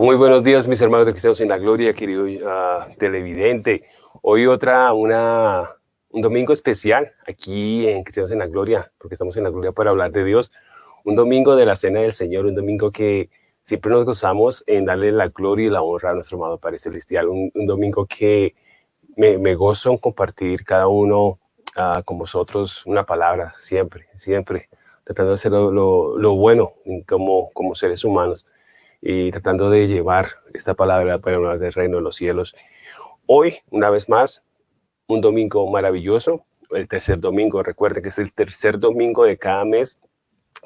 Muy buenos días, mis hermanos de Cristianos en la Gloria, querido uh, televidente. Hoy otra, una, un domingo especial aquí en Cristianos en la Gloria, porque estamos en la Gloria para hablar de Dios. Un domingo de la Cena del Señor, un domingo que siempre nos gozamos en darle la gloria y la honra a nuestro amado Padre Celestial. Un, un domingo que me, me, gozo en compartir cada uno uh, con vosotros una palabra, siempre, siempre, tratando de hacer lo, lo, lo bueno como, como seres humanos y tratando de llevar esta palabra para hablar del reino de los cielos. Hoy, una vez más, un domingo maravilloso, el tercer domingo, recuerden que es el tercer domingo de cada mes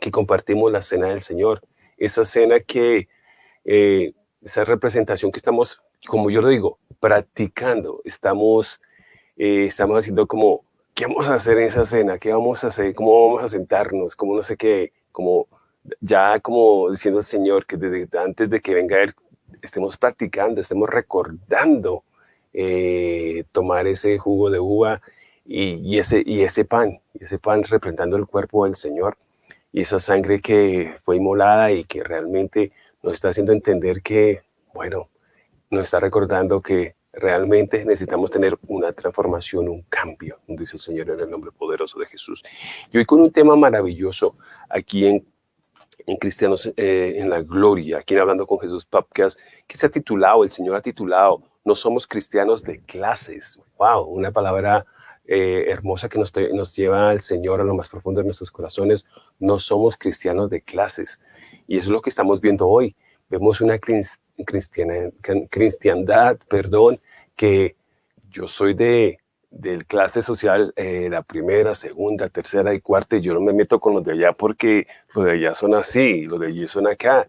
que compartimos la cena del Señor. Esa cena que, eh, esa representación que estamos, como yo lo digo, practicando, estamos, eh, estamos haciendo como, ¿qué vamos a hacer en esa cena? ¿Qué vamos a hacer? ¿Cómo vamos a sentarnos? ¿Cómo no sé qué? Como ya como diciendo el Señor que desde antes de que venga Él estemos practicando, estemos recordando eh, tomar ese jugo de uva y, ese, y ese pan, ese pan representando el cuerpo del Señor y esa sangre que fue inmolada y que realmente nos está haciendo entender que, bueno, nos está recordando que realmente necesitamos tener una transformación, un cambio, dice el Señor en el nombre poderoso de Jesús. Y hoy con un tema maravilloso aquí en en Cristianos eh, en la Gloria, aquí en Hablando con Jesús Podcast, que se ha titulado, el Señor ha titulado, No somos cristianos de clases. ¡Wow! Una palabra eh, hermosa que nos, nos lleva al Señor a lo más profundo de nuestros corazones. No somos cristianos de clases. Y eso es lo que estamos viendo hoy. Vemos una cristiana, cristiandad, perdón, que yo soy de del clase social, eh, la primera, segunda, tercera y cuarta, yo no me meto con los de allá porque los de allá son así, los de allí son acá,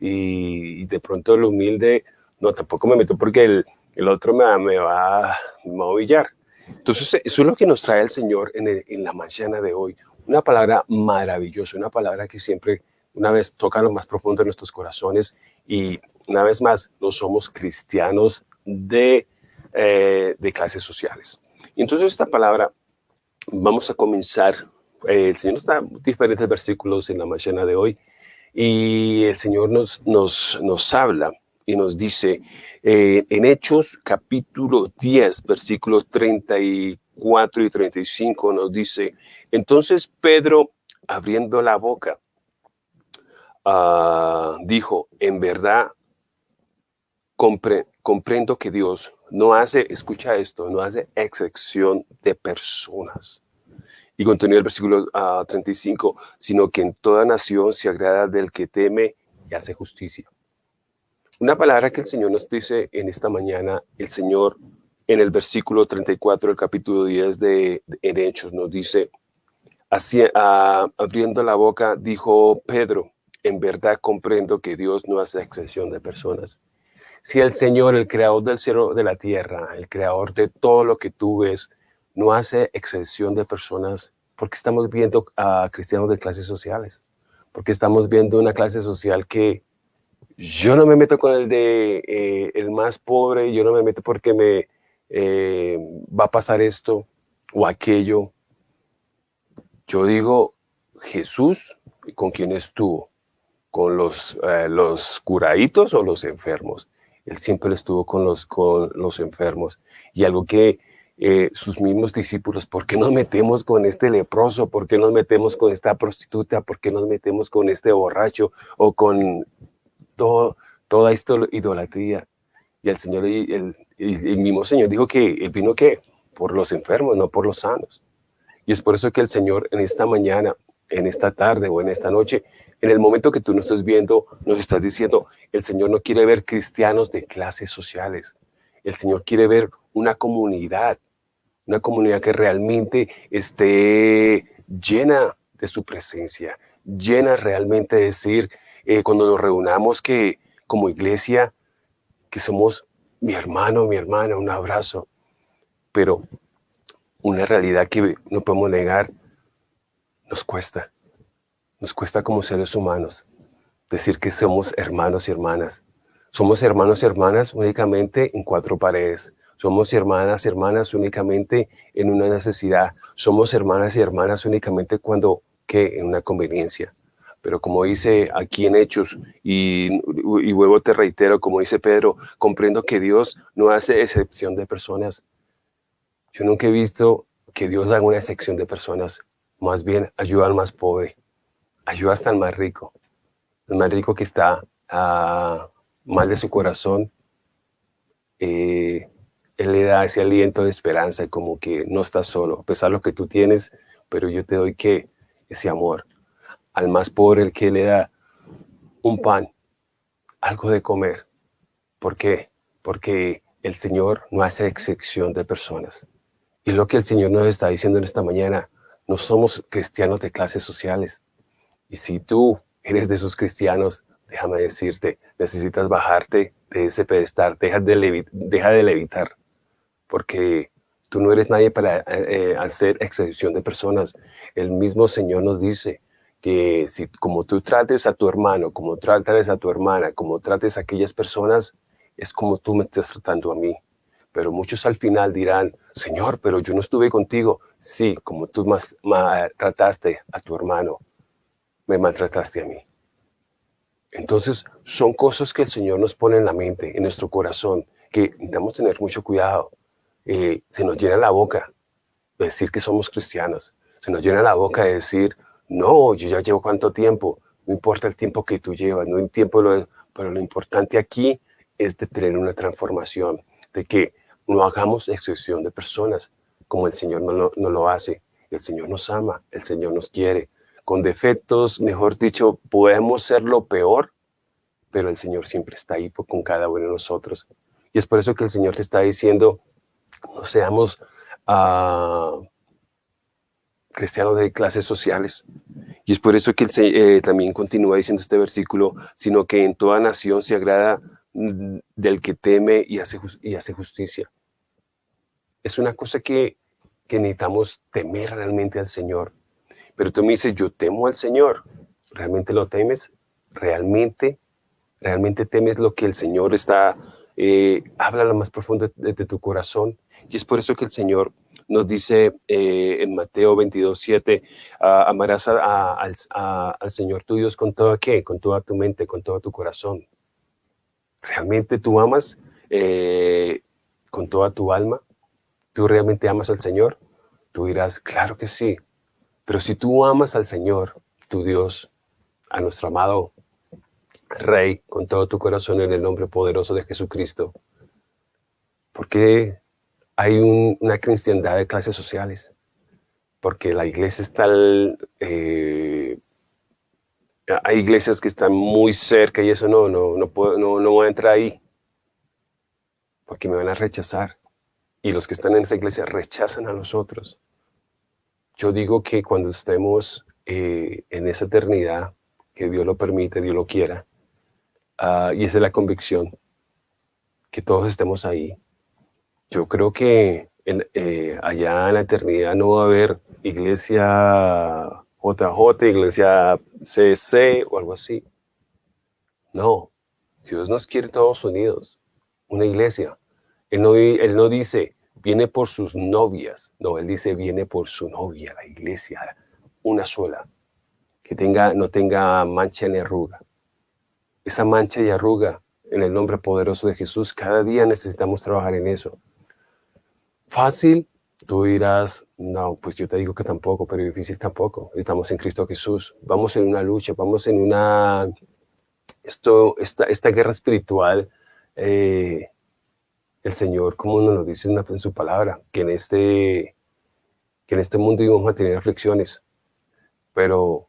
y, de pronto el humilde, no, tampoco me meto porque el, el otro me, va, me, va, a humillar. Entonces, eso es lo que nos trae el Señor en, en la mañana de hoy, una palabra maravillosa, una palabra que siempre, una vez, toca lo más profundo de nuestros corazones, y una vez más, no somos cristianos de, eh, de clases sociales. Y entonces esta palabra, vamos a comenzar, eh, el Señor nos da diferentes versículos en la mañana de hoy, y el Señor nos, nos, nos habla y nos dice eh, en Hechos capítulo 10, versículos 34 y 35, nos dice, entonces Pedro, abriendo la boca, uh, dijo, en verdad compre, comprendo que Dios no hace, escucha esto, no hace excepción de personas. Y continúa el versículo uh, ah, 35, sino que en toda nación se agrada del que teme y hace justicia. Una palabra que el Señor nos dice en esta mañana, el Señor en el versículo 34 del capítulo 10 de, de en Hechos nos dice, así, uh, abriendo la boca, dijo Pedro, en verdad comprendo que Dios no hace excepción de personas si el Señor, el creador del cielo, de la tierra, el creador de todo lo que tú ves, no hace excepción de personas, porque estamos viendo a cristianos de clases sociales, porque estamos viendo una clase social que yo no me meto con el de eh, el más pobre, yo no me meto porque me eh, va a pasar esto o aquello. Yo digo, Jesús, ¿con quién estuvo? ¿Con los, eh, los curaditos o los enfermos? Él siempre estuvo con los, con los enfermos. Y algo que eh, sus mismos discípulos, ¿por qué nos metemos con este leproso? ¿Por qué nos metemos con esta prostituta? ¿Por qué nos metemos con este borracho? O con todo, toda esta idolatría. Y el Señor, el, el, mismo Señor dijo que Él vino ¿qué? por los enfermos, no por los sanos. Y es por eso que el Señor en esta mañana en esta tarde o en esta noche, en el momento que tú nos estás viendo, nos estás diciendo, el Señor no quiere ver cristianos de clases sociales. El Señor quiere ver una comunidad, una comunidad que realmente esté llena de su presencia, llena realmente de decir, eh, cuando nos reunamos que como iglesia, que somos mi hermano, mi hermana, un abrazo, pero una realidad que no podemos negar, nos cuesta. Nos cuesta como seres humanos decir que somos hermanos y hermanas. Somos hermanos y hermanas únicamente en cuatro paredes. Somos hermanas y hermanas únicamente en una necesidad. Somos hermanas y hermanas únicamente cuando, que En una conveniencia. Pero como dice aquí en Hechos, y, y luego te reitero, como dice Pedro, comprendo que Dios no hace excepción de personas. Yo nunca he visto que Dios haga una excepción de personas. Más bien, ayuda al más pobre. Ayuda hasta al más rico. El más rico que está a mal de su corazón. Eh, él le da ese aliento de esperanza, como que no estás solo, a pesar de lo que tú tienes, pero yo te doy que ese amor. Al más pobre, el que le da un pan, algo de comer. ¿Por qué? Porque el Señor no hace excepción de personas. Y lo que el Señor nos está diciendo en esta mañana, no somos cristianos de clases sociales. Y si tú eres de esos cristianos, déjame decirte, necesitas bajarte de ese pedestal, deja de, levitar porque tú no eres nadie para eh, eh, hacer excepción de personas. El mismo Señor nos dice que si como tú trates a tu hermano, como trates a tu hermana, como trates a aquellas personas, es como tú me estás tratando a mí. Pero muchos al final dirán, Señor, pero yo no estuve contigo. Sí, como tú más, trataste a tu hermano, me maltrataste a mí. Entonces, son cosas que el Señor nos pone en la mente, en nuestro corazón, que necesitamos tener mucho cuidado. Eh, se nos llena la boca de decir que somos cristianos. Se nos llena la boca de decir, no, yo ya llevo cuánto tiempo. No importa el tiempo que tú llevas, no hay tiempo, pero lo importante aquí es de tener una transformación, de que no hagamos excepción de personas como el Señor no lo, hace. El Señor nos ama, el Señor nos quiere. Con defectos, mejor dicho, podemos ser lo peor, pero el Señor siempre está ahí con cada uno de nosotros. Y es por eso que el Señor te está diciendo, no seamos uh, cristianos de clases sociales. Y es por eso que eh, también continúa diciendo este versículo, sino que en toda nación se agrada del que teme y hace, y hace justicia. Es una cosa que, que necesitamos temer realmente al Señor. Pero tú me dices, yo temo al Señor. ¿Realmente lo temes? ¿Realmente? ¿Realmente temes lo que el Señor está eh, habla lo más profundo de, tu corazón. Y es por eso que el Señor nos dice eh, en Mateo 22, 7, amarás al, Señor tu Dios con todo qué, con toda tu mente, con todo tu corazón. ¿Realmente tú amas eh, con toda tu alma? ¿Tú realmente amas al Señor? Tú dirás, claro que sí. Pero si tú amas al Señor, tu Dios, a nuestro amado Rey, con todo tu corazón en el nombre poderoso de Jesucristo. Porque hay una cristiandad de clases sociales. Porque la iglesia está... Eh, hay iglesias que están muy cerca y eso no, no, no, puedo, no, no voy a entrar ahí. Porque me van a rechazar. Y los que están en esa iglesia rechazan a nosotros. Yo digo que cuando estemos eh, en esa eternidad, que Dios lo permite, Dios lo quiera, Ah, y esa es la convicción, que todos estemos ahí. Yo creo que eh, allá en la eternidad no va a haber iglesia JJ, iglesia CC o algo así. No, Dios nos quiere todos unidos, una iglesia. Él no, él no dice, viene por sus novias, no, Él dice, viene por su novia, la iglesia, una sola, que tenga, no tenga mancha ni arruga esa mancha y arruga en el nombre poderoso de Jesús. Cada día necesitamos trabajar en eso. Fácil, tú dirás, no, pues yo te digo que tampoco, pero difícil tampoco. Estamos en Cristo Jesús. Vamos en una lucha, vamos en una... Esto, esta, esta guerra espiritual, eh, el Señor, como nos lo dice en su palabra, que en este, que en este mundo íbamos a tener aflicciones, pero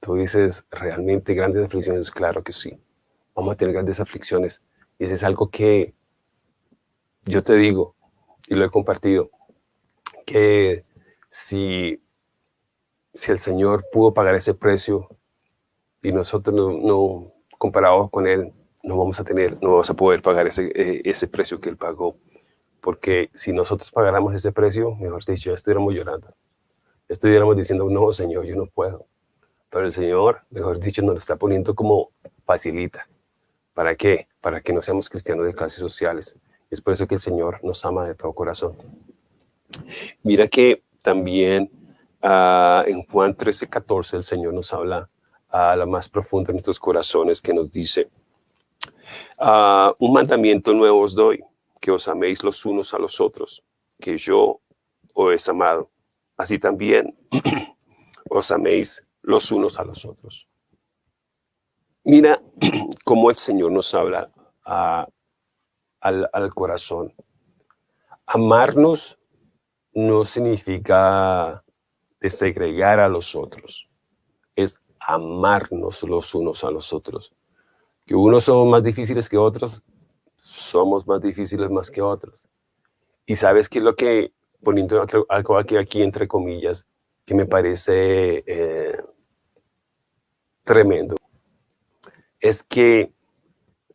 tú dices, ¿realmente grandes aflicciones? Claro que sí vamos a tener grandes aflicciones. Y eso es algo que yo te digo, y lo he compartido, que si, si el Señor pudo pagar ese precio y nosotros no, no comparados con Él, no vamos a tener, no vamos a poder pagar ese, eh, ese precio que Él pagó. Porque si nosotros pagáramos ese precio, mejor dicho, estuviéramos llorando. Estuviéramos diciendo, no, Señor, yo no puedo. Pero el Señor, mejor dicho, nos lo está poniendo como facilita. ¿Para qué? Para que no seamos cristianos de clases sociales. Es por eso que el Señor nos ama de todo corazón. Mira que también uh, en Juan 13, 14 el Señor nos habla a la más profunda de nuestros corazones que nos dice, ah, un mandamiento nuevo os doy, que os améis los unos a los otros, que yo os he amado. Así también os améis los unos a los otros. Mira cómo el Señor nos habla al corazón. Amarnos no significa desegregar a los otros, es amarnos los unos a los otros. Que unos son más difíciles que otros, somos más difíciles más que otros. Y sabes que lo que, poniendo algo aquí, aquí entre comillas, que me parece eh, tremendo, es que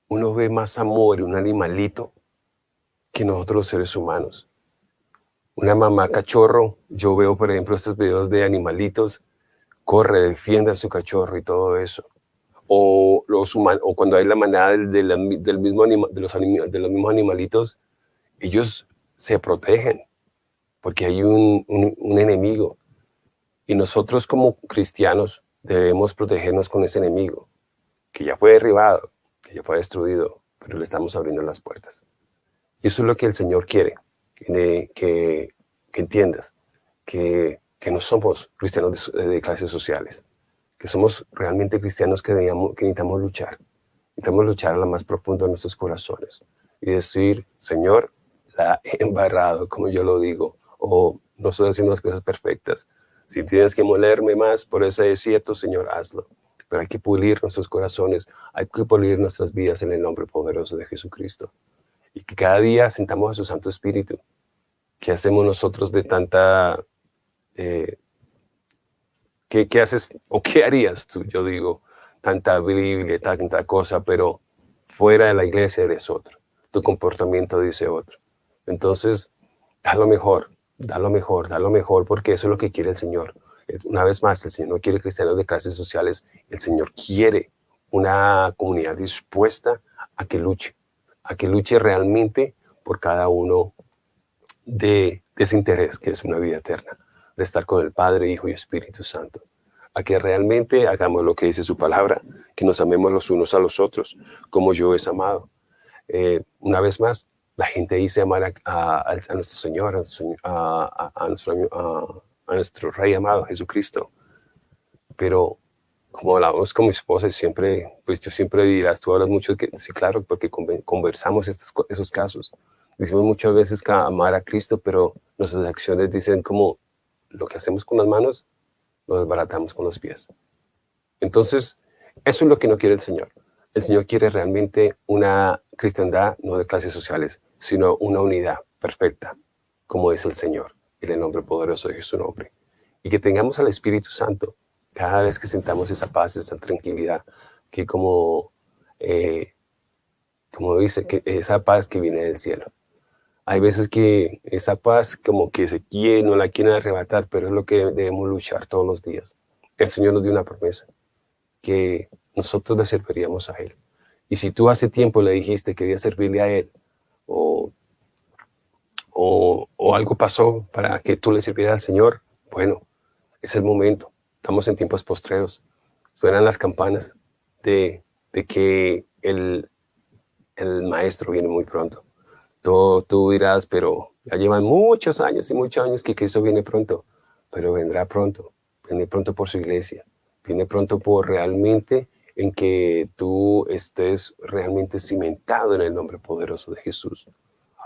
uno ve más amor en un animalito que nosotros los seres humanos. Una mamá cachorro, yo veo por ejemplo estos videos de animalitos, corre, defiende a su cachorro y todo eso. O, los o cuando hay la manada del, del, mismo anima, de, los de los mismos animalitos, ellos se protegen porque hay un, un enemigo. Y nosotros como cristianos debemos protegernos con ese enemigo, que ya fue derribado, que ya fue destruido, pero le estamos abriendo las puertas. Y eso es lo que el Señor quiere, que, que, entiendas que, que, no somos cristianos de, clases sociales, que somos realmente cristianos que, que necesitamos luchar. Necesitamos luchar a lo más profundo de nuestros corazones y decir, Señor, la he embarrado, como yo lo digo, o no estoy haciendo las cosas perfectas. Si tienes que molerme más por ese desierto, Señor, hazlo. Pero hay que pulir nuestros corazones, hay que pulir nuestras vidas en el nombre poderoso de Jesucristo y que cada día sintamos a su Santo Espíritu. ¿Qué hacemos nosotros de tanta... Eh, ¿qué, ¿qué, haces o qué harías tú? Yo digo, tanta Biblia, tanta cosa, pero fuera de la iglesia eres otro. Tu comportamiento dice otro. Entonces, da lo mejor, da lo mejor, da lo mejor, porque eso es lo que quiere el Señor. Una vez más, el Señor no quiere cristianos de clases sociales, el Señor quiere una comunidad dispuesta a que luche, a que luche realmente por cada uno de, ese interés que es una vida eterna, de estar con el Padre, Hijo y Espíritu Santo. A que realmente hagamos lo que dice su palabra, que nos amemos los unos a los otros, como yo es amado. Eh, una vez más, la gente dice amar a, nuestro Señor, a, nuestro, nuestro Rey amado, Jesucristo. Pero como hablamos con mi esposa, siempre, pues yo siempre dirás, tú hablas mucho, que, sí, claro, porque conversamos estos, esos casos. Decimos muchas veces que amar a Cristo, pero nuestras acciones dicen como lo que hacemos con las manos, lo desbaratamos con los pies. Entonces, eso es lo que no quiere el Señor. El Señor quiere realmente una cristiandad, no de clases sociales, sino una unidad perfecta, como es el Señor, en el nombre poderoso de Jesús nombre. Y que tengamos al Espíritu Santo, cada vez que sentamos esa paz, esa tranquilidad, que como, eh, como dice, que esa paz que viene del cielo. Hay veces que esa paz como que se quiere, no la quieren arrebatar, pero es lo que debemos luchar todos los días. El Señor nos dio una promesa, que nosotros le serviríamos a Él. Y si tú hace tiempo le dijiste que querías servirle a Él, o, o, o algo pasó para que tú le sirvieras al Señor, bueno, es el momento Estamos en tiempos postreros. Suenan las campanas de, que el, el maestro viene muy pronto. Tú, tú dirás, pero ya llevan muchos años y muchos años que Cristo viene pronto, pero vendrá pronto, viene pronto por su iglesia, viene pronto por realmente en que tú estés realmente cimentado en el nombre poderoso de Jesús.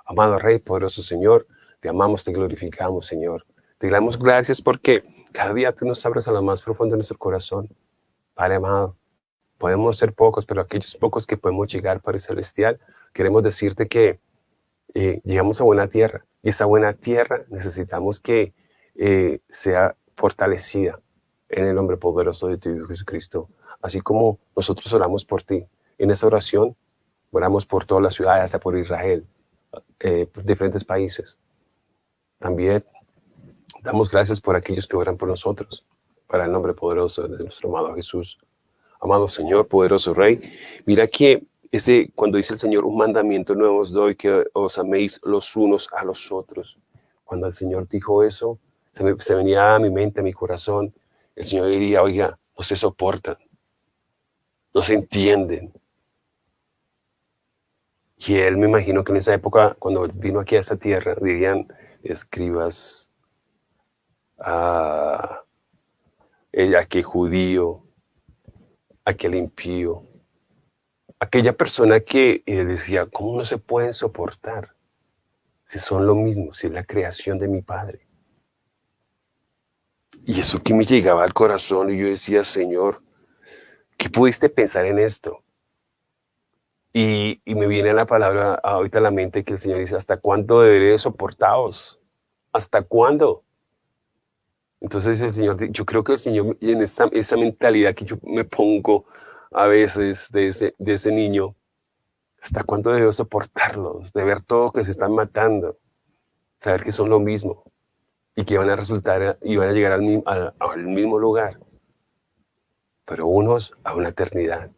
Amado Rey, poderoso Señor, te amamos, te glorificamos, Señor. Te damos gracias porque cada día tú nos abres a lo más profundo de nuestro corazón. Padre amado, podemos ser pocos, pero aquellos pocos que podemos llegar, Padre Celestial, queremos decirte que eh, llegamos a buena tierra. Y esa buena tierra necesitamos que eh, sea fortalecida en el nombre poderoso de tu Hijo Jesucristo. Así como nosotros oramos por ti. En esa oración oramos por toda la ciudad, hasta por Israel, eh, por diferentes países. También Damos gracias por aquellos que oran por nosotros, para el nombre poderoso de nuestro amado Jesús. Amado Señor, poderoso Rey, mira que ese, cuando dice el Señor, un mandamiento nuevo os doy, que os améis los unos a los otros. Cuando el Señor dijo eso, se, me, venía a mi mente, a mi corazón, el Señor diría, oiga, no se soportan, no se entienden. Y él me imagino que en esa época, cuando vino aquí a esta tierra, dirían escribas, a aquel judío, aquel impío, aquella persona que decía, ¿cómo no se pueden soportar? Si son lo mismo, si es la creación de mi Padre. Y eso que me llegaba al corazón y yo decía, Señor, ¿qué pudiste pensar en esto? Y, me viene la palabra ahorita a la mente que el Señor dice, ¿hasta cuándo deberé soportaros? ¿Hasta cuándo? Entonces el Señor, yo creo que el Señor, en esa, esa mentalidad que yo me pongo a veces de ese, de ese niño, ¿hasta cuándo debo soportarlos? De ver todo que se están matando, saber que son lo mismo y que van a resultar y van a llegar al, al, al mismo lugar, pero unos a una eternidad.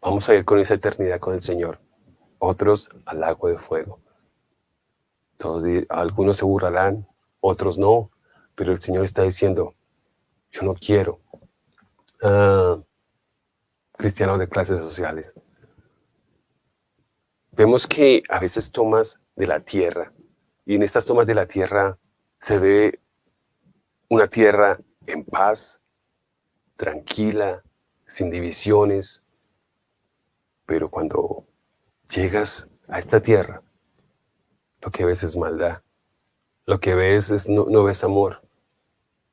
Vamos a ir con esa eternidad con el Señor, otros al lago de fuego. Todos, algunos se burlarán, otros no, pero el Señor está diciendo, yo no quiero. Uh, cristianos de clases sociales. Vemos que a veces tomas de la tierra, y en estas tomas de la tierra se ve una tierra en paz, tranquila, sin divisiones, pero cuando llegas a esta tierra, lo que ves es maldad, lo que ves es no, ves amor,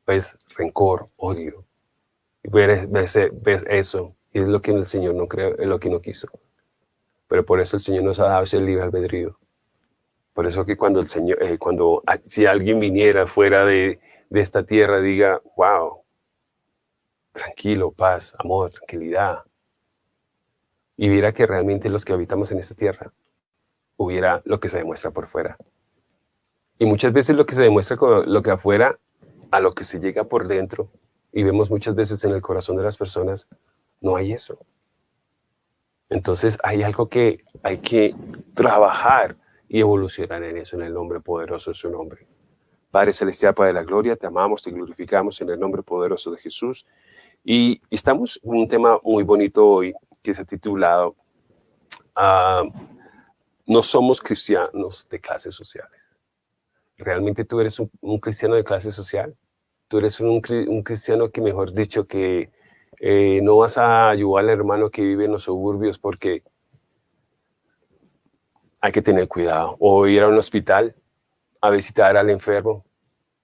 ves rencor, odio. Y ves, ves, eso, y es lo que el Señor no creo, es lo que no quiso. Pero por eso el Señor nos ha dado ese libre albedrío. Por eso que cuando el Señor, eh, cuando si alguien viniera fuera de, de esta tierra, diga, wow, tranquilo, paz, amor, tranquilidad. Y viera que realmente los que habitamos en esta tierra, hubiera lo que se demuestra por fuera. Y muchas veces lo que se demuestra con lo que afuera a lo que se llega por dentro, y vemos muchas veces en el corazón de las personas, no hay eso. Entonces hay algo que hay que trabajar y evolucionar en eso, en el nombre poderoso de su nombre. Padre Celestial, Padre de la Gloria, te amamos, te glorificamos en el nombre poderoso de Jesús. Y estamos en un tema muy bonito hoy que se ha titulado ah, No somos cristianos de clases sociales realmente tú eres un, cristiano de clase social, tú eres un, cristiano que, mejor dicho, que eh, no vas a ayudar al hermano que vive en los suburbios porque hay que tener cuidado. O ir a un hospital a visitar al enfermo,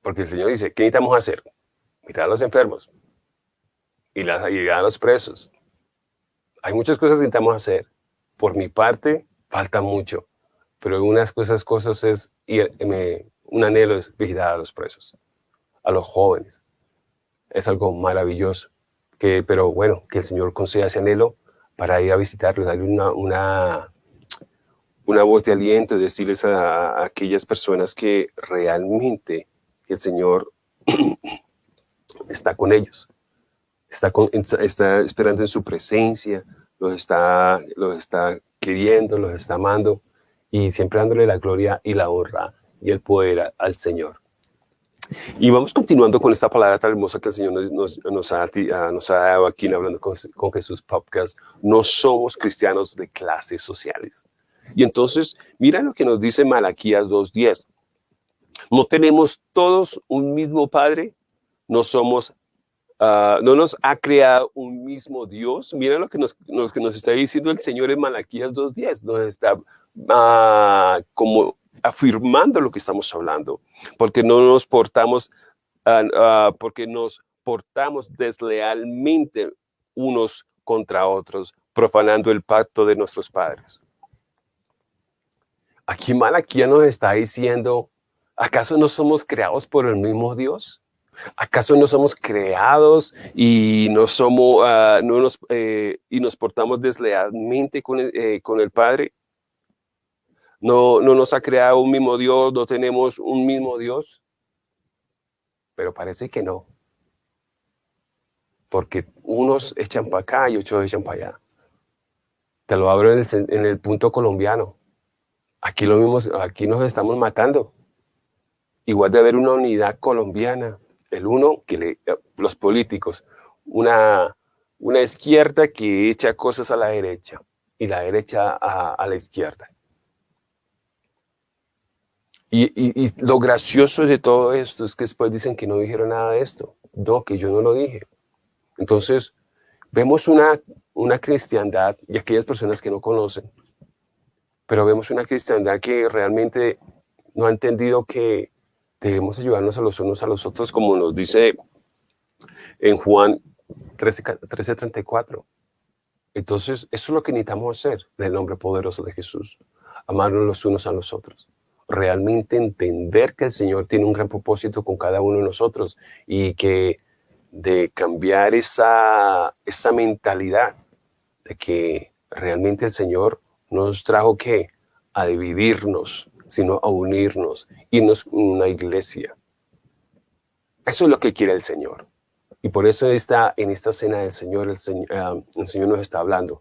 porque el Señor dice, ¿qué necesitamos hacer? Visitar a los enfermos y, las, y a los presos. Hay muchas cosas que necesitamos hacer. Por mi parte, falta mucho, pero unas cosas, cosas es ir, me, un anhelo es visitar a los presos, a los jóvenes. Es algo maravilloso. Que, pero bueno, que el Señor conceda ese anhelo para ir a visitarlos, darle una, una, una voz de aliento y decirles a, aquellas personas que realmente el Señor está con ellos, está, está esperando en su presencia, los está, los está queriendo, los está amando y siempre dándole la gloria y la honra y el poder al Señor. Y vamos continuando con esta palabra tan hermosa que el Señor nos, nos, ha, ah, nos ha, dado aquí en Hablando con, con, Jesús Podcast. No somos cristianos de clases sociales. Y entonces, mira lo que nos dice Malaquías 2.10. No tenemos todos un mismo Padre, no somos, uh, no nos ha creado un mismo Dios. Mira lo que nos, está diciendo el Señor en Malaquías 2.10. Nos está uh, como afirmando lo que estamos hablando, porque no nos portamos, ah, ah, porque nos portamos deslealmente unos contra otros, profanando el pacto de nuestros padres. Aquí Malaquía nos está diciendo, ¿acaso no somos creados por el mismo Dios? ¿Acaso no somos creados y no somos, ah, no nos, eh, y nos portamos deslealmente con eh, con el Padre? No, nos ha creado un mismo Dios, no tenemos un mismo Dios. Pero parece que no. Porque unos echan para acá y otros echan para allá. Te lo abro en el, punto colombiano. Aquí, lo mismo, aquí nos estamos matando. Igual de haber una unidad colombiana. El uno, que le, los políticos, una, una izquierda que echa cosas a la derecha y la derecha a, la izquierda. Y, lo gracioso de todo esto es que después dicen que no dijeron nada de esto. No, que yo no lo dije. Entonces, vemos una, una cristiandad y aquellas personas que no conocen, pero vemos una cristiandad que realmente no ha entendido que debemos ayudarnos a los unos a los otros, como nos dice en Juan 13.34. Entonces, eso es lo que necesitamos hacer en el nombre poderoso de Jesús. Amarnos los unos a los otros. Realmente entender que el Señor tiene un gran propósito con cada uno de nosotros y que de cambiar esa, esa mentalidad de que realmente el Señor nos trajo que a dividirnos, sino a unirnos, irnos una iglesia. Eso es lo que quiere el Señor. Y por eso está en esta cena del Señor, el Señor, ah, el Señor nos está hablando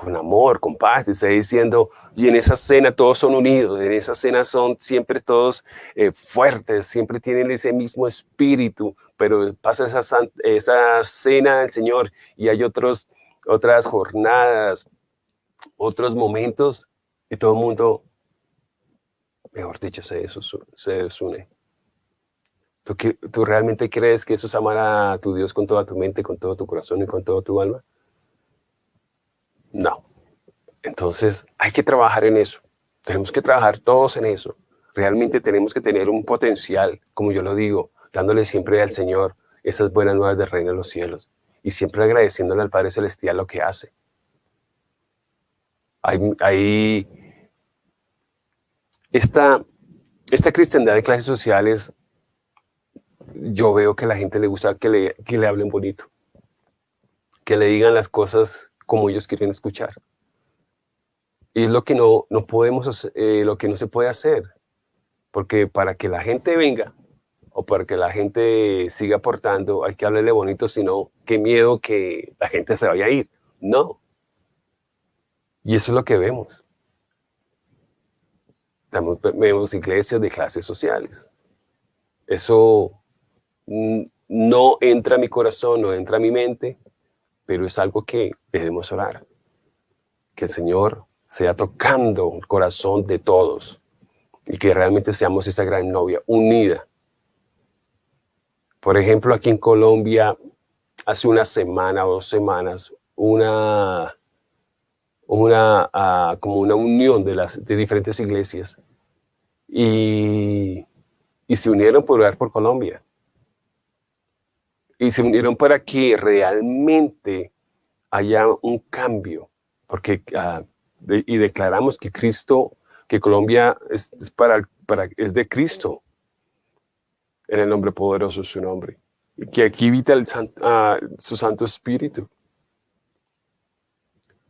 con amor, con paz, está diciendo, y en esa cena todos son unidos, en esa cena son siempre todos eh, fuertes, siempre tienen ese mismo espíritu, pero pasa esa, esa cena del Señor y hay otros, otras jornadas, otros momentos, y todo el mundo, mejor dicho, se, se desune. ¿Tú, ¿Tú realmente crees que eso es amar a tu Dios con toda tu mente, con todo tu corazón y con todo tu alma? No. Entonces hay que trabajar en eso. Tenemos que trabajar todos en eso. Realmente tenemos que tener un potencial, como yo lo digo, dándole siempre al Señor esas buenas nuevas del reino de los cielos y siempre agradeciéndole al Padre Celestial lo que hace. Hay, esta, esta cristiandad de clases sociales yo veo que a la gente le gusta que le, que le hablen bonito, que le digan las cosas como ellos quieren escuchar. Y es lo que no, no podemos eh, lo que no se puede hacer, porque para que la gente venga o para que la gente siga aportando, hay que hablarle bonito, sino qué miedo que la gente se vaya a ir. No. Y eso es lo que vemos. Vemos iglesias de clases sociales. Eso no entra a mi corazón, no entra a mi mente, pero es algo que debemos orar. Que el Señor sea tocando el corazón de todos y que realmente seamos esa gran novia unida. Por ejemplo, aquí en Colombia, hace una semana o dos semanas, una, una ah, como una unión de, las, de diferentes iglesias y, y se unieron por orar por Colombia y se unieron para que realmente haya un cambio, porque ah, y declaramos que Cristo, que Colombia es, para, para, es de Cristo, en el nombre poderoso de su nombre, y que aquí habita el, ah, su Santo Espíritu.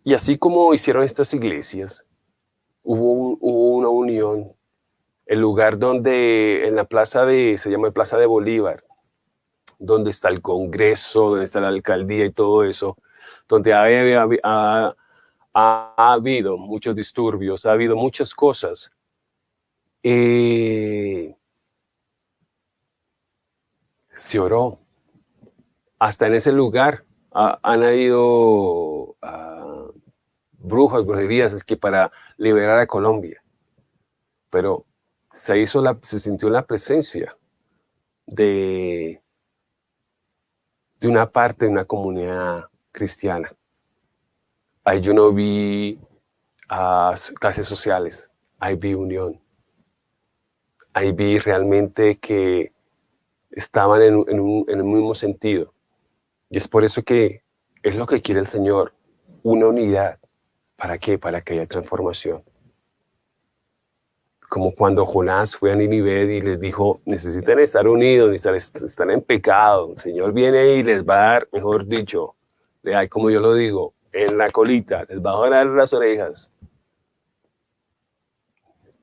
Y así como hicieron estas iglesias, hubo, hubo una unión, el lugar donde, en la plaza de, se llama Plaza de Bolívar, donde está el Congreso, donde está la alcaldía y todo eso, donde ha, ha, habido muchos disturbios, ha habido muchas cosas. Eh, se oró. Hasta en ese lugar han habido brujas, brujerías, es que para liberar a Colombia. Pero se, hizo se sintió la presencia de, de una parte de una comunidad cristiana. Ahí yo no vi clases sociales, ahí vi unión. Ahí vi realmente que estaban en, un, en el mismo sentido. Y es por eso que es lo que quiere el Señor, una unidad. ¿Para qué? Para que haya transformación como cuando Jonás fue a Nínive y les dijo, necesitan estar unidos, necesitan estar en pecado. El Señor viene y les va a dar, mejor dicho, como yo lo digo, en la colita, les va a dar las orejas.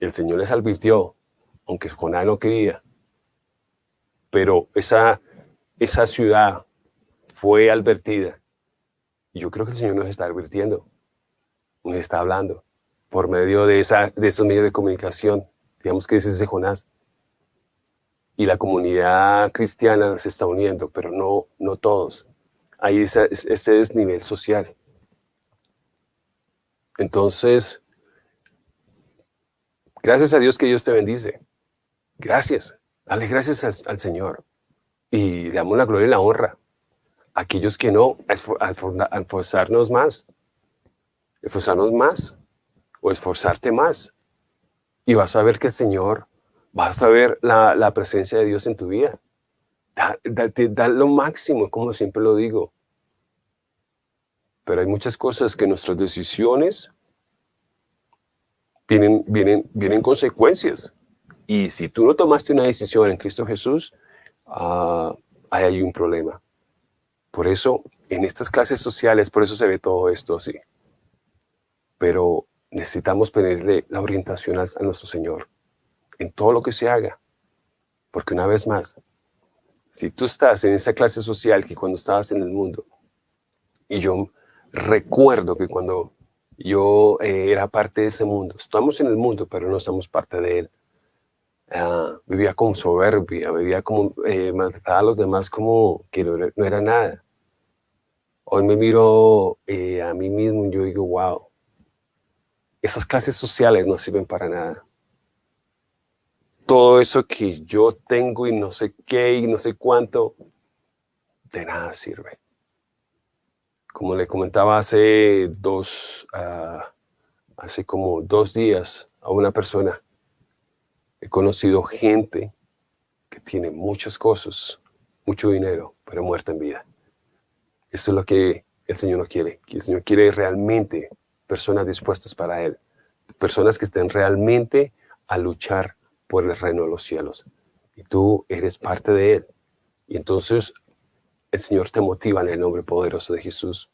El Señor les advirtió, aunque Jonás no quería, pero esa, esa ciudad fue advertida. Y yo creo que el Señor nos está advirtiendo, nos está hablando por medio de, esa, de esos medios de comunicación, digamos que ese es Jonás. Y la comunidad cristiana se está uniendo, pero no, todos. hay ese, ese desnivel social. Entonces, gracias a Dios que Dios te bendice. Gracias. Dale gracias al, Señor. Y le damos la gloria y la honra. Aquellos que no, a esforzarnos más. Esforzarnos más. O esforzarte más. Y vas a ver que el Señor, vas a ver la, presencia de Dios en tu vida. Da, da, lo máximo, como siempre lo digo. Pero hay muchas cosas que nuestras decisiones vienen, vienen, vienen consecuencias. Y si tú no tomaste una decisión en Cristo Jesús, uh, ahí hay un problema. Por eso, en estas clases sociales, por eso se ve todo esto así. Pero necesitamos pedirle la orientación a, nuestro Señor en todo lo que se haga. Porque una vez más, si tú estás en esa clase social que cuando estabas en el mundo, y yo recuerdo que cuando yo eh, era parte de ese mundo, estamos en el mundo, pero no somos parte de él. Ah, vivía con soberbia, vivía como, eh, a los demás como que no era, nada. Hoy me miro eh, a mí mismo y yo digo, wow, esas clases sociales no sirven para nada. Todo eso que yo tengo y no sé qué y no sé cuánto, de nada sirve. Como le comentaba hace dos, ah, hace como dos días a una persona, he conocido gente que tiene muchas cosas, mucho dinero, pero muerta en vida. Eso es lo que el Señor no quiere, que el Señor quiere realmente personas dispuestas para Él, personas que estén realmente a luchar por el reino de los cielos. Y tú eres parte de Él. Y entonces el Señor te motiva en el nombre poderoso de Jesús.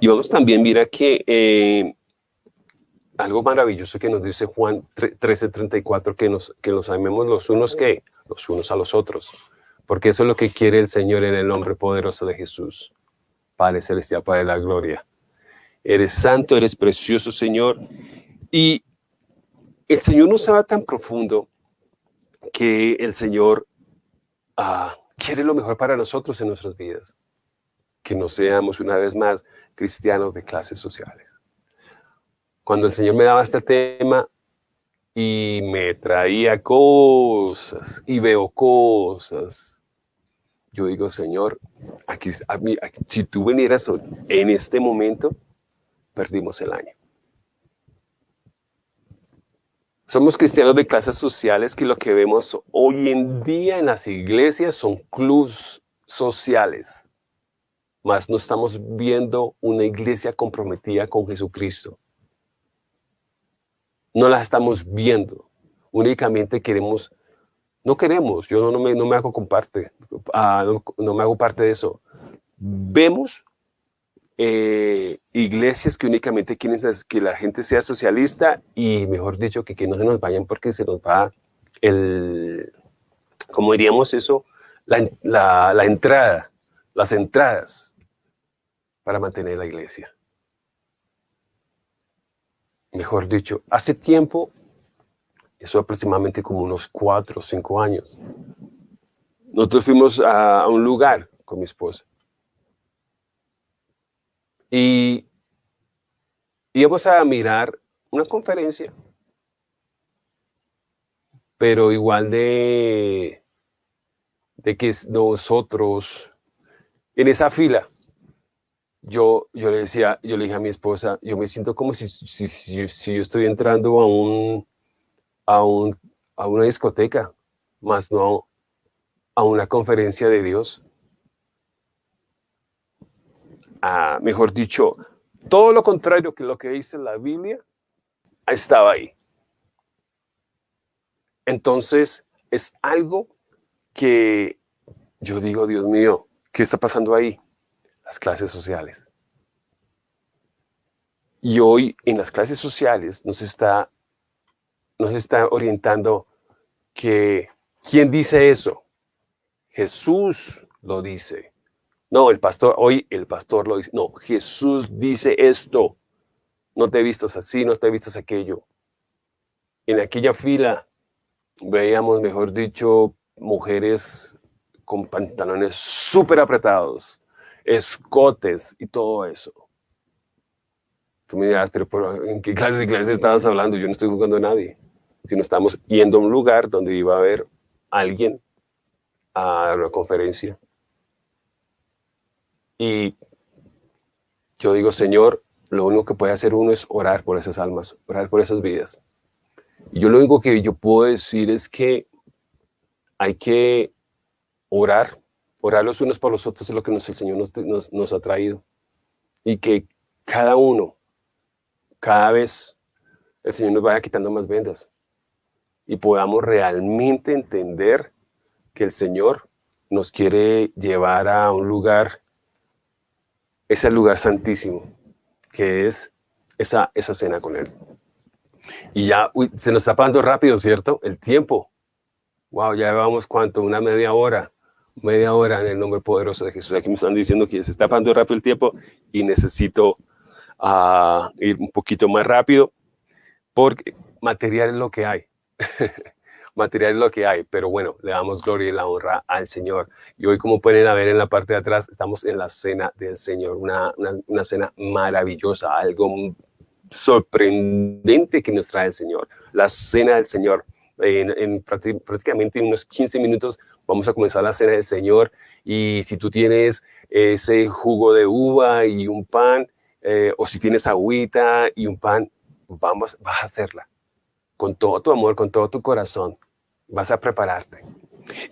Y vamos también, mira que eh, algo maravilloso que nos dice Juan 13:34, que nos, que nos amemos los unos que los unos a los otros. Porque eso es lo que quiere el Señor en el nombre poderoso de Jesús. Padre Celestial, Padre de la Gloria. Eres santo, eres precioso, Señor. Y el Señor nos va tan profundo que el Señor ah, quiere lo mejor para nosotros en nuestras vidas. Que no seamos una vez más cristianos de clases sociales. Cuando el Señor me daba este tema y me traía cosas y veo cosas, yo digo, Señor, aquí, si tú vinieras en este momento, perdimos el año. Somos cristianos de clases sociales que lo que vemos hoy en día en las iglesias son clubs sociales, mas no estamos viendo una iglesia comprometida con Jesucristo. No la estamos viendo. Únicamente queremos, no queremos, yo no, me, no me hago comparte, ah, no, me hago parte de eso. Vemos eh, iglesias que únicamente quieren que la gente sea socialista y, mejor dicho, que, que no se nos vayan porque se nos va el, como diríamos eso, la, la, entrada, las entradas para mantener la iglesia. Mejor dicho, hace tiempo, eso aproximadamente como unos cuatro o cinco años, nosotros fuimos a un lugar con mi esposa y íbamos a mirar una conferencia, pero igual de, de que nosotros, en esa fila, yo, yo le decía, yo le dije a mi esposa, yo me siento como si, si, si, yo estoy entrando a un, a un, a una discoteca, más no a una conferencia de Dios mejor dicho, todo lo contrario que lo que dice la Biblia, estaba ahí. Entonces, es algo que yo digo, Dios mío, ¿qué está pasando ahí? Las clases sociales. Y hoy en las clases sociales nos está, nos está orientando que, ¿quién dice eso? Jesús lo dice. No, el pastor, hoy el pastor lo dice. No, Jesús dice esto. No te vistas así, no te vistas aquello. En aquella fila veíamos, mejor dicho, mujeres con pantalones súper apretados, escotes y todo eso. Tú me dirás, pero ¿en qué clases de clases estabas hablando? Yo no estoy jugando a nadie. Sino estamos yendo a un lugar donde iba a haber alguien a una conferencia. Y yo digo, Señor, lo único que puede hacer uno es orar por esas almas, orar por esas vidas. Y yo lo único que yo puedo decir es que hay que orar, orar los unos por los otros es lo que nos, el Señor nos, nos ha traído. Y que cada uno cada vez el Señor nos vaya quitando más vendas y podamos realmente entender que el Señor nos quiere llevar a un lugar, ese lugar santísimo, que es esa, esa cena con Él. Y ya se nos está pasando rápido, ¿cierto? El tiempo. Wow, ya llevamos cuánto, una media hora, media hora en el nombre poderoso de Jesús. Aquí me están diciendo que se está pasando rápido el tiempo y necesito a ir un poquito más rápido, porque material es lo que hay. material lo que hay, pero bueno, le damos gloria y la honra al Señor. Y hoy, como pueden ver en la parte de atrás, estamos en la cena del Señor, una, una, cena maravillosa, algo sorprendente que nos trae el Señor, la cena del Señor. En, en, prácticamente unos 15 minutos vamos a comenzar la cena del Señor y si tú tienes ese jugo de uva y un pan, eh, o si tienes agüita y un pan, vamos, vas a hacerla. Con todo tu amor, con todo tu corazón, vas a prepararte.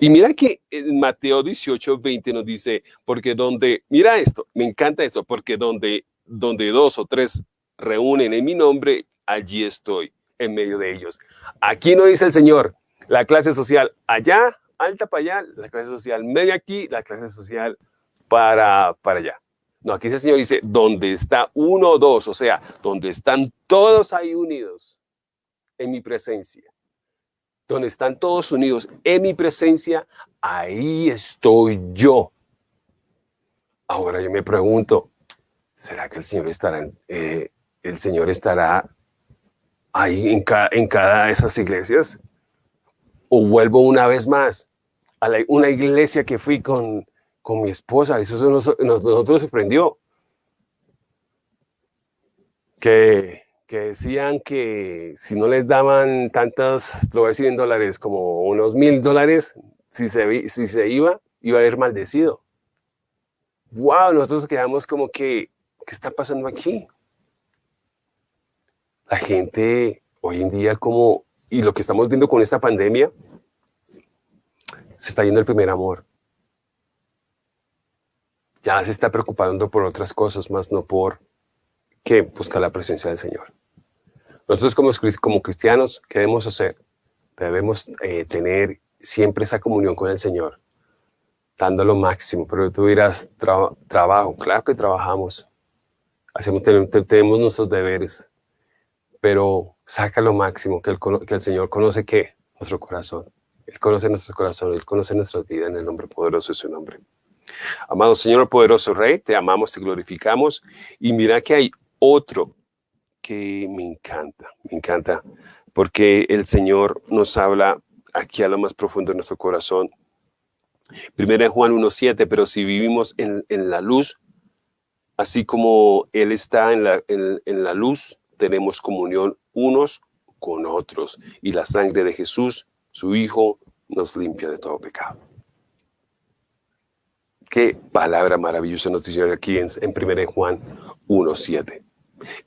Y mira que en Mateo 18, 20 nos dice, porque donde, mira esto, me encanta esto, porque donde, donde dos o tres reúnen en mi nombre, allí estoy en medio de ellos. Aquí no dice el Señor, la clase social allá, alta para allá, la clase social media aquí, la clase social para, para allá. No, aquí el Señor dice, donde está uno o dos, o sea, donde están todos ahí unidos en mi presencia. Donde están todos unidos en mi presencia, ahí estoy yo. Ahora yo me pregunto, ¿será que el Señor estará, eh, el Señor estará ahí en cada, en cada de esas iglesias? ¿O vuelvo una vez más a una iglesia que fui con con mi esposa. Eso nos, nosotros sorprendió. Que, que decían que si no les daban tantas, lo voy a decir en dólares, como unos mil dólares, si se, si se iba, iba a haber maldecido. ¡Wow! Nosotros quedamos como que, ¿qué está pasando aquí? La gente hoy en día como, y lo que estamos viendo con esta pandemia, se está yendo el primer amor ya se está preocupando por otras cosas, más no por que busca la presencia del Señor. Nosotros como, cristianos, ¿qué debemos hacer? Debemos eh, tener siempre esa comunión con el Señor, dando lo máximo. Pero tú dirás, trabajo, claro que trabajamos, hacemos, tenemos nuestros deberes, pero saca lo máximo, que el, Señor conoce ¿qué? Nuestro corazón. Él conoce nuestro corazón, Él conoce nuestra vida en el nombre poderoso de su nombre. Amado Señor, poderoso Rey, te amamos, te glorificamos. Y mira que hay otro que me encanta, me encanta, porque el Señor nos habla aquí a lo más profundo de nuestro corazón. Primero en Juan 1.7, pero si vivimos en, la luz, así como Él está en la, en la luz, tenemos comunión unos con otros. Y la sangre de Jesús, su Hijo, nos limpia de todo pecado. Qué palabra maravillosa nos dice aquí en, en 1 Juan 1.7.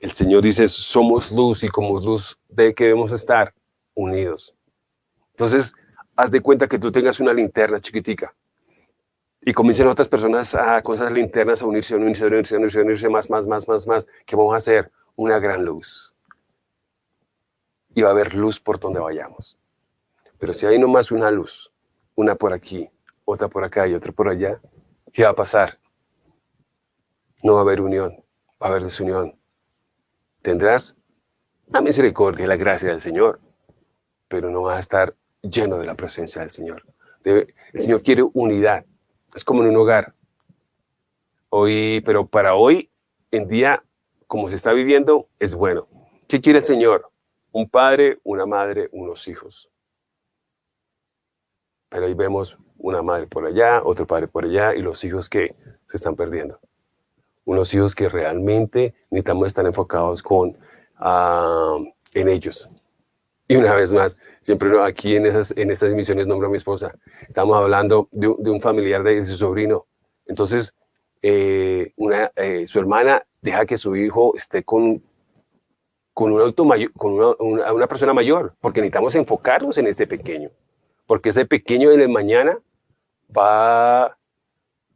El Señor dice, somos luz y como luz de que debemos estar unidos. Entonces, haz de cuenta que tú tengas una linterna chiquitica y comiencen otras personas a, con linternas a unirse, a unirse, a unirse, a unirse, a unirse más, más, más, más, más, que vamos a hacer una gran luz. Y va a haber luz por donde vayamos. Pero si hay nomás una luz, una por aquí, otra por acá y otra por allá, ¿Qué va a pasar? No va a haber unión, va a haber desunión. Tendrás la misericordia y la gracia del Señor, pero no vas a estar lleno de la presencia del Señor. el Señor quiere unidad, es como en un hogar. Hoy, pero para hoy en día, como se está viviendo, es bueno. ¿Qué quiere el Señor? Un padre, una madre, unos hijos. Pero hoy vemos una madre por allá, otro padre por allá, y los hijos que se están perdiendo. Unos hijos que realmente necesitamos estar enfocados con, ah, en ellos. Y una vez más, siempre aquí en, esas, en estas emisiones nombro a mi esposa. Estamos hablando de, un familiar de su sobrino. Entonces, eh, una, eh, su hermana deja que su hijo esté con, con, un auto mayor, con una, una, persona mayor, porque necesitamos enfocarnos en este pequeño. Porque ese pequeño en el mañana va,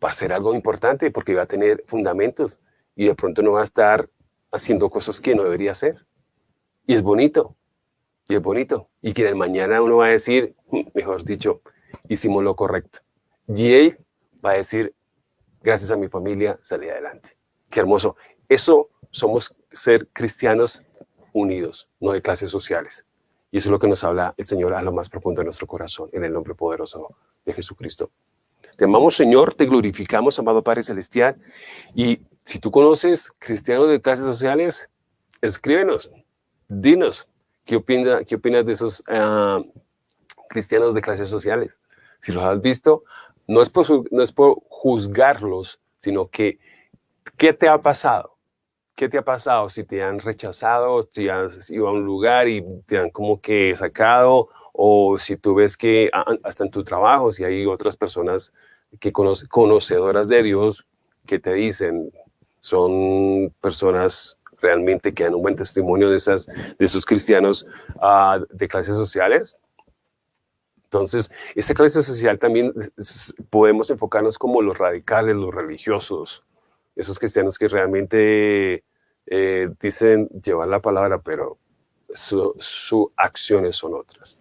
va a ser algo importante, porque va a tener fundamentos y de pronto no va a estar haciendo cosas que no debería hacer. Y es bonito, y es bonito. Y que en el mañana uno va a decir, mm, mejor dicho, hicimos lo correcto. Y él va a decir, gracias a mi familia salí adelante. Qué hermoso. Eso somos ser cristianos unidos, no de clases sociales. Y eso es lo que nos habla el Señor a lo más profundo de nuestro corazón, en el nombre poderoso de Jesucristo. Te amamos, Señor, te glorificamos, amado Padre Celestial. Y si tú conoces cristianos de clases sociales, escríbenos, dinos, ¿Qué, opina, qué opinas de esos ah, cristianos de clases sociales? Si los has visto, no es, por, no es por juzgarlos, sino que, ¿qué te ha pasado? ¿Qué te ha pasado? Si te han rechazado, si has ido a un lugar y te han como que sacado, o si tú ves que ah, hasta en tu trabajo, si hay otras personas que conocedoras de Dios que te dicen, son personas realmente que dan un buen testimonio de, esas, de esos cristianos uh, de clases sociales. Entonces, esa clase social también podemos enfocarnos como los radicales, los religiosos, esos cristianos que realmente eh, dicen llevar la palabra, pero sus acciones son otras.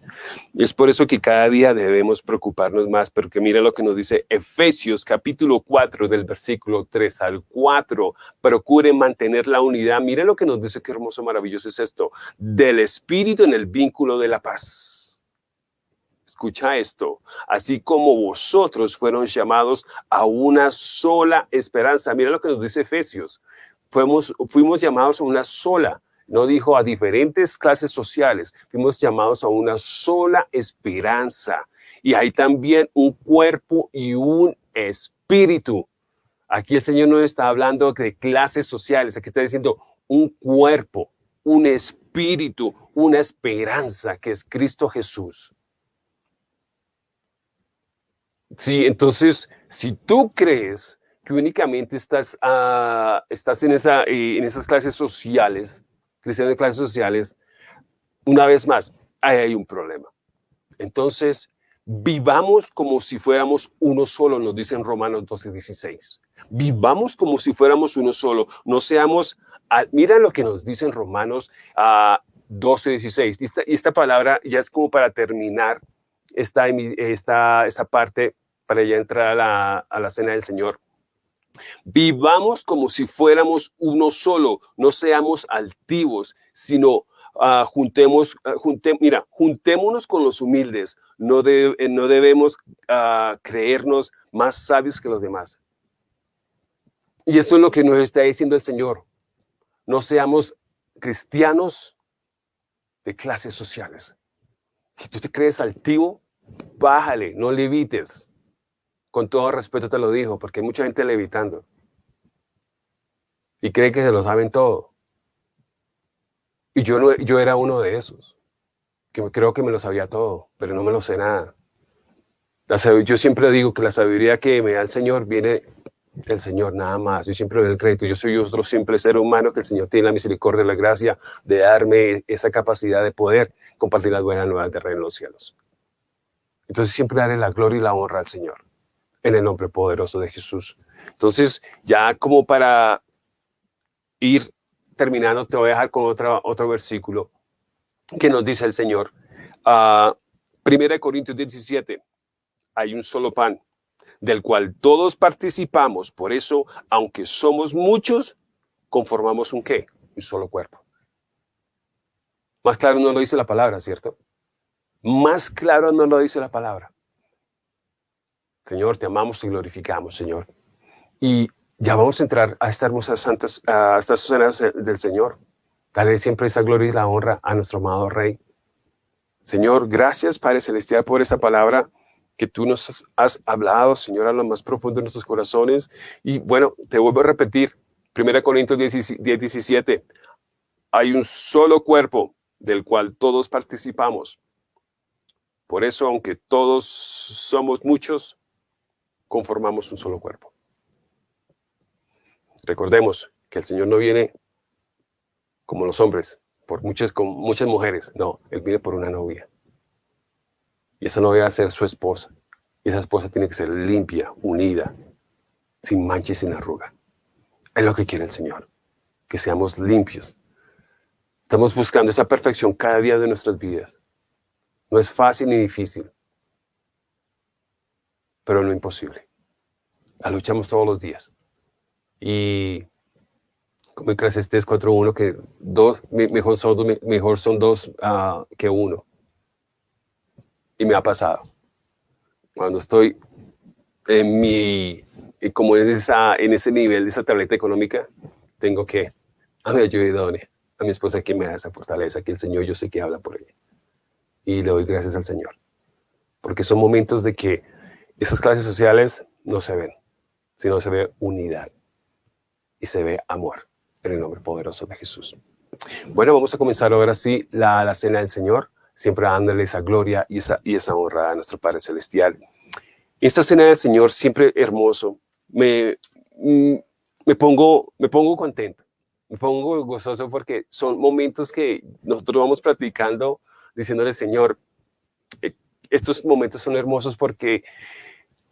Y es por eso que cada día debemos preocuparnos más, porque mira lo que nos dice Efesios capítulo 4 del versículo 3 al 4. Procure mantener la unidad. Mira lo que nos dice, qué hermoso, maravilloso es esto. Del Espíritu en el vínculo de la paz. Escucha esto. Así como vosotros fueron llamados a una sola esperanza. Mira lo que nos dice Efesios. Fuimos, fuimos llamados a una sola no dijo a diferentes clases sociales, fuimos llamados a una sola esperanza. Y hay también un cuerpo y un espíritu. Aquí el Señor no está hablando de clases sociales, aquí está diciendo un cuerpo, un espíritu, una esperanza que es Cristo Jesús. Sí, entonces, si tú crees que únicamente estás, estás en, eh, en esas clases sociales, cristianos de clases sociales, una vez más, ahí hay un problema. Entonces, vivamos como si fuéramos uno solo, nos dicen Romanos 12, 16. Vivamos como si fuéramos uno solo, no seamos, mira lo que nos dicen Romanos uh, 12, 16. Y esta, esta, palabra ya es como para terminar esta, esta, esta parte, para ya entrar a la, a la cena del Señor. Vivamos como si fuéramos uno solo, no seamos altivos, sino uh, juntemos, uh, mira, juntémonos con los humildes, no, de, eh, no debemos uh, creernos más sabios que los demás. Y esto es lo que nos está diciendo el Señor. No seamos cristianos de clases sociales. Si tú te crees altivo, bájale, no levites. Con todo respeto te lo digo, porque hay mucha gente levitando. Y cree que se lo saben todo. Y yo, no, yo era uno de esos, que creo que me lo sabía todo, pero no me lo sé nada. yo siempre digo que la sabiduría que me da el Señor viene del Señor, nada más. Yo siempre doy el crédito. Yo soy otro simple ser humano que el Señor tiene la misericordia y la gracia de darme esa capacidad de poder compartir las buenas nuevas de reino en los cielos. Entonces siempre daré la gloria y la honra al Señor en el nombre poderoso de Jesús. Entonces, ya como para ir terminando, te voy a dejar con otra, otro versículo que nos dice el Señor. Uh, Primera Corintios 17, hay un solo pan, del cual todos participamos. Por eso, aunque somos muchos, conformamos un qué? Un solo cuerpo. Más claro no lo dice la palabra, ¿cierto? Más claro no lo dice la palabra. Señor, te amamos y glorificamos, Señor. Y ya vamos a entrar a estas hermosas santas, a estas cenas del Señor. Dale siempre esa gloria y la honra a nuestro amado Rey. Señor, gracias Padre Celestial por esta palabra que tú nos has hablado, Señor, a lo más profundo de nuestros corazones. Y bueno, te vuelvo a repetir, 1 Corintios 10, 17, hay un solo cuerpo del cual todos participamos. Por eso, aunque todos somos muchos, conformamos un solo cuerpo. Recordemos que el Señor no viene como los hombres, por muchas, con muchas mujeres. No, Él viene por una novia. Y esa novia va a ser su esposa. Y esa esposa tiene que ser limpia, unida, sin mancha y sin arruga. Es lo que quiere el Señor, que seamos limpios. Estamos buscando esa perfección cada día de nuestras vidas. No es fácil ni difícil, pero no imposible. La luchamos todos los días. Y como en Eclesiastes 4.1, que dos, mejor son mejor son dos uh, que uno. Y me ha pasado. Cuando estoy en mi, como en, esa, en ese nivel de esa tableta económica, tengo que a mi ayuda a mi esposa que me da esa fortaleza, que el Señor yo sé que habla por ella y le doy gracias al Señor. Porque son momentos de que esas clases sociales no se ven, sino se ve unidad y se ve amor en el nombre poderoso de Jesús. Bueno, vamos a comenzar ahora sí la, la cena del Señor, siempre dándole esa gloria y esa, y esa honra a nuestro Padre Celestial. Esta cena del Señor, siempre hermoso, me, mm, me, pongo, me pongo contento, me pongo gozoso porque son momentos que nosotros vamos practicando diciéndole, Señor, eh, estos momentos son hermosos porque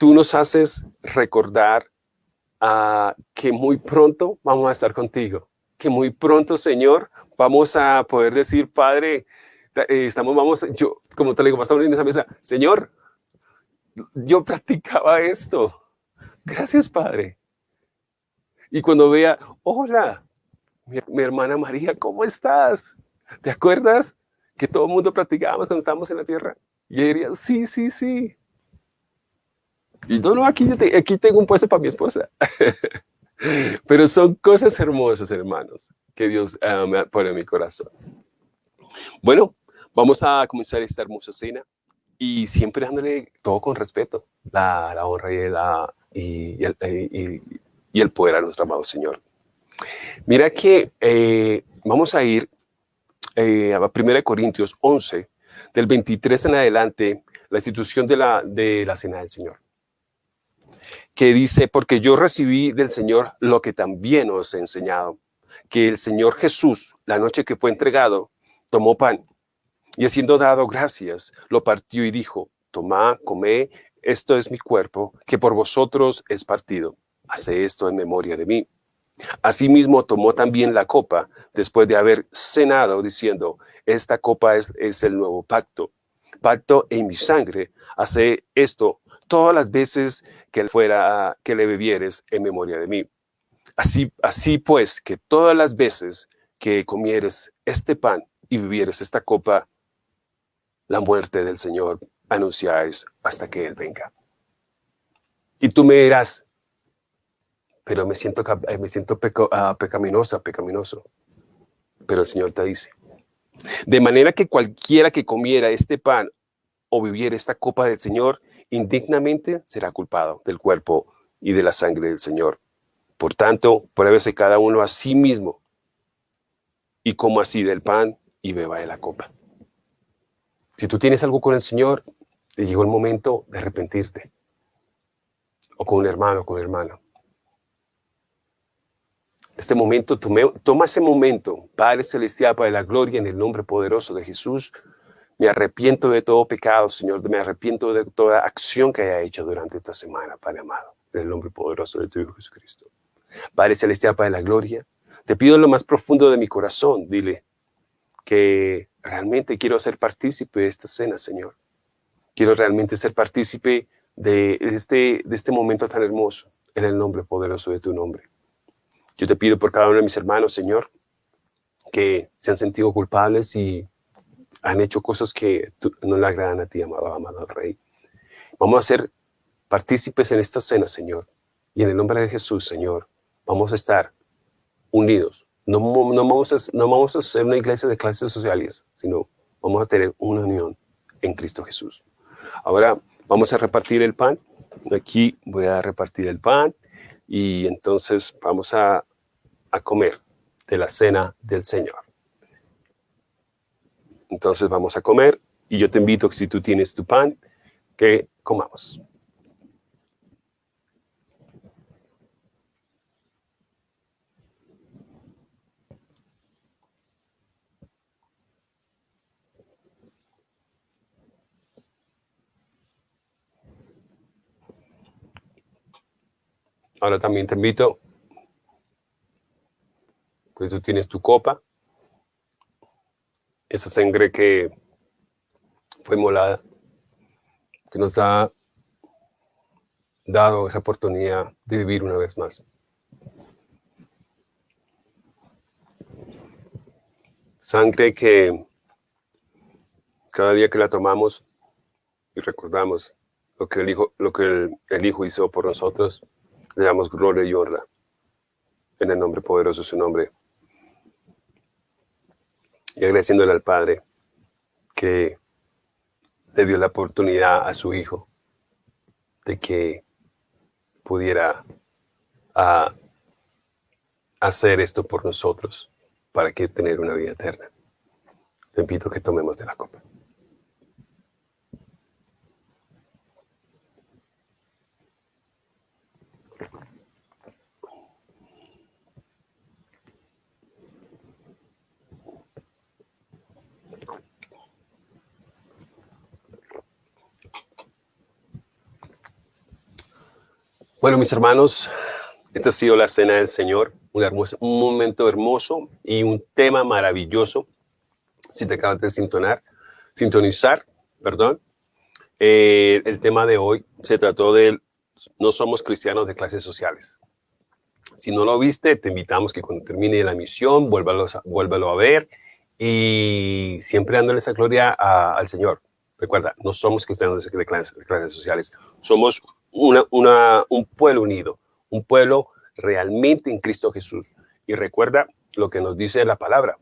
tú nos haces recordar uh, que muy pronto vamos a estar contigo, que muy pronto, Señor, vamos a poder decir, Padre, eh, estamos, vamos, yo, como te digo, estamos en esa mesa, Señor, yo practicaba esto. Gracias, Padre. Y cuando vea, hola, mi, hermana María, ¿cómo estás? ¿Te acuerdas? que todo el mundo practicábamos cuando estábamos en la tierra. Y yo diría, sí, sí, sí. Y no, no, aquí, aquí tengo un puesto para mi esposa. Pero son cosas hermosas, hermanos, que Dios uh, me pone en mi corazón. Bueno, vamos a comenzar esta hermosa cena y siempre dándole todo con respeto, la, la honra y, la, y, el, y, y, el, poder a nuestro amado Señor. Mira que eh, vamos a ir eh, 1 Corintios 11, del 23 en adelante, la institución de la, de la cena del Señor. Que dice, porque yo recibí del Señor lo que también os he enseñado, que el Señor Jesús, la noche que fue entregado, tomó pan y haciendo dado gracias, lo partió y dijo, tomad, comé, esto es mi cuerpo, que por vosotros es partido. Hace esto en memoria de mí. Asimismo tomó también la copa después de haber cenado diciendo, esta copa es, es el nuevo pacto, pacto en mi sangre, hace esto todas las veces que fuera que le bebieres en memoria de mí. Así, así pues que todas las veces que comieres este pan y bebieres esta copa, la muerte del Señor anunciáis hasta que Él venga. Y tú me dirás, pero me siento, eh, me siento ah, pecaminosa, pecaminoso. Pero el Señor te dice, de manera que cualquiera que comiera este pan o viviera esta copa del Señor, indignamente será culpado del cuerpo y de la sangre del Señor. Por tanto, pruébese cada uno a sí mismo y coma así del pan y beba de la copa. Si tú tienes algo con el Señor, te llegó el momento de arrepentirte. O con un hermano, o con un hermano este momento, toma ese momento, Padre Celestial, para la gloria en el nombre poderoso de Jesús. Me arrepiento de todo pecado, Señor. Me arrepiento de toda acción que haya hecho durante esta semana, Padre amado, en el nombre poderoso de tu Hijo Jesucristo. Padre Celestial, Padre de la gloria, te pido en lo más profundo de mi corazón, dile que realmente quiero ser partícipe de esta cena, Señor. Quiero realmente ser partícipe de este, de este momento tan hermoso, en el nombre poderoso de tu nombre. Yo te pido por cada uno de mis hermanos, Señor, que se han sentido culpables y han hecho cosas que no le agradan a ti, amado, amado Rey. Vamos a ser partícipes en esta cena, Señor. Y en el nombre de Jesús, Señor, vamos a estar unidos. No, no, vamos a, no vamos a ser una iglesia de clases sociales, sino vamos a tener una unión en Cristo Jesús. Ahora, vamos a repartir el pan. Aquí voy a repartir el pan y entonces vamos a, a comer de la cena del Señor. Entonces vamos a comer y yo te invito, si tú tienes tu pan, que comamos. Ahora también te invito, pues tú tienes tu copa, esa sangre que fue molada, que nos ha dado esa oportunidad de vivir una vez más. Sangre que cada día que la tomamos y recordamos lo que el Hijo, lo que el hijo hizo por nosotros, le damos gloria y honra en el nombre poderoso de su nombre. Y agradeciéndole al Padre que le dio la oportunidad a su Hijo de que pudiera hacer esto por nosotros para que tener una vida eterna. Te invito a que tomemos de la copa. Bueno, mis hermanos, esta ha sido la cena del Señor, un, hermoso, un momento hermoso y un tema maravilloso. Si te acabas de sintonar, sintonizar, perdón, eh, el tema de hoy se trató de no somos cristianos de clases sociales. Si no lo viste, te invitamos que cuando termine la misión, vuélvalo, vuélvalo a ver y siempre dándole esa gloria al Señor. Recuerda, no somos cristianos de clases, de clases sociales, somos una, un pueblo unido, un pueblo realmente en Cristo Jesús. Y recuerda lo que nos dice la palabra.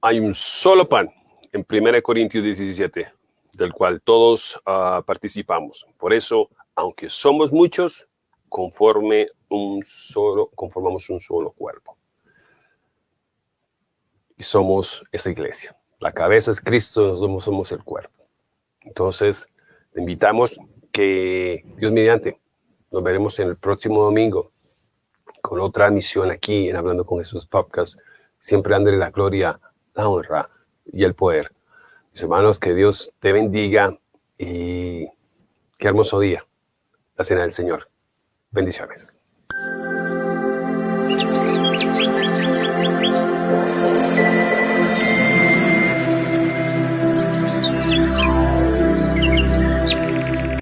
Hay un solo pan en 1 Corintios 17, del cual todos ah, participamos. Por eso, aunque somos muchos, conforme un solo, conformamos un solo cuerpo. Y somos esa iglesia. La cabeza es Cristo, somos, somos el cuerpo. Entonces, te invitamos que Dios mediante, nos veremos en el próximo domingo con otra misión aquí en Hablando con Jesús Podcast, siempre dándole la gloria, la honra y el poder. Mis hermanos, que Dios te bendiga y qué hermoso día, la cena del Señor. Bendiciones.